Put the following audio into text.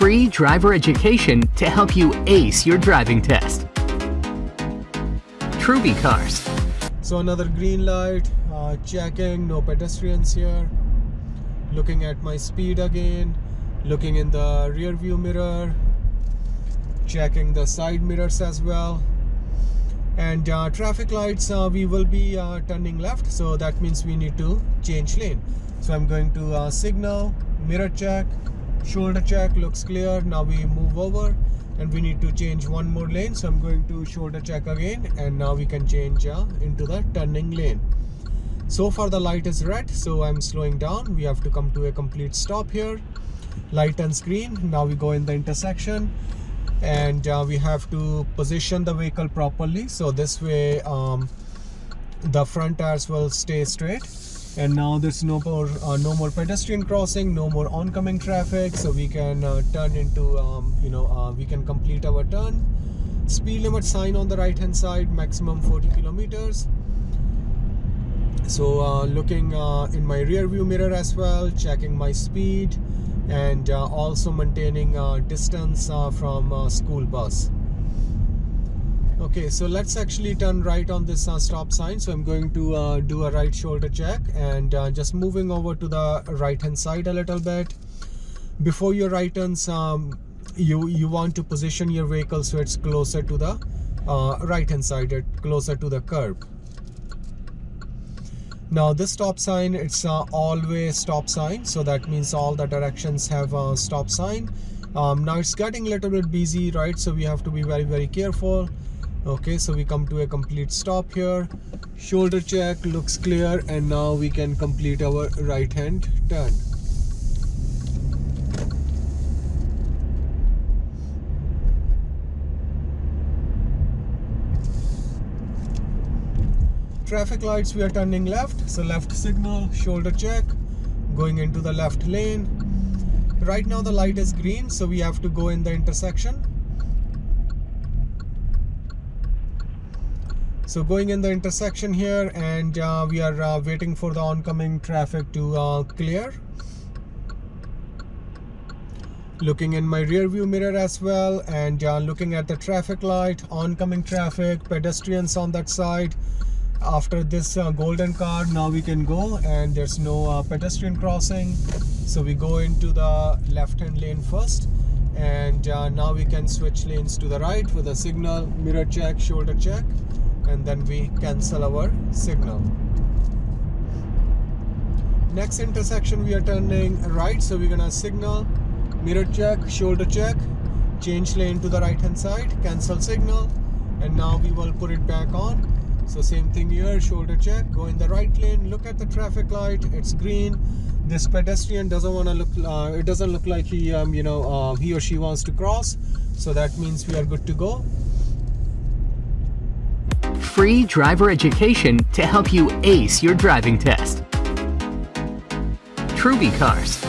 free driver education to help you ace your driving test. Truby Cars. So another green light, uh, checking, no pedestrians here. Looking at my speed again, looking in the rear view mirror, checking the side mirrors as well. And uh, traffic lights, uh, we will be uh, turning left, so that means we need to change lane. So I'm going to uh, signal, mirror check, shoulder check, looks clear. Now we move over and we need to change one more lane. So I'm going to shoulder check again and now we can change uh, into the turning lane. So far the light is red, so I'm slowing down. We have to come to a complete stop here. Light and screen. Now we go in the intersection and uh, we have to position the vehicle properly. So this way um, the front tires will stay straight and now there's no more uh, no more pedestrian crossing no more oncoming traffic. So we can uh, turn into um, you know uh, we can complete our turn. Speed limit sign on the right hand side maximum 40 kilometers. So uh, looking uh, in my rear view mirror as well checking my speed and uh, also maintaining distance from school bus okay so let's actually turn right on this uh, stop sign. So i'm going to uh, do a right shoulder check and uh, just moving over to the right hand side a little bit. Before your right turns um, you you want to position your vehicle so it's closer to the uh, right hand side closer to the curb. Now this stop sign it's uh, all-way stop sign. So that means all the directions have a stop sign. Um, now it's getting a little bit busy right? So we have to be very very careful okay so we come to a complete stop here. Shoulder check looks clear and now we can complete our right hand turn. Traffic lights we are turning left. So left signal shoulder check going into the left lane. Right now the light is green so we have to go in the intersection so going in the intersection here and uh, we are uh, waiting for the oncoming traffic to uh, clear. Looking in my rear view mirror as well and uh, looking at the traffic light oncoming traffic pedestrians on that side. After this uh, golden car now we can go and there's no uh, pedestrian crossing. So we go into the left hand lane first and now we can switch lanes to the right with a signal mirror check shoulder check and then we cancel our signal. Next intersection we are turning right so we're gonna signal mirror check shoulder check change lane to the right hand side cancel signal and now we will put it back on. So same thing here shoulder check go in the right lane look at the traffic light it's green. This pedestrian doesn't want to look uh, it doesn't look like he um, you know uh, he or she wants to cross so that means we are good to go free driver education to help you ace your driving test. Truby Cars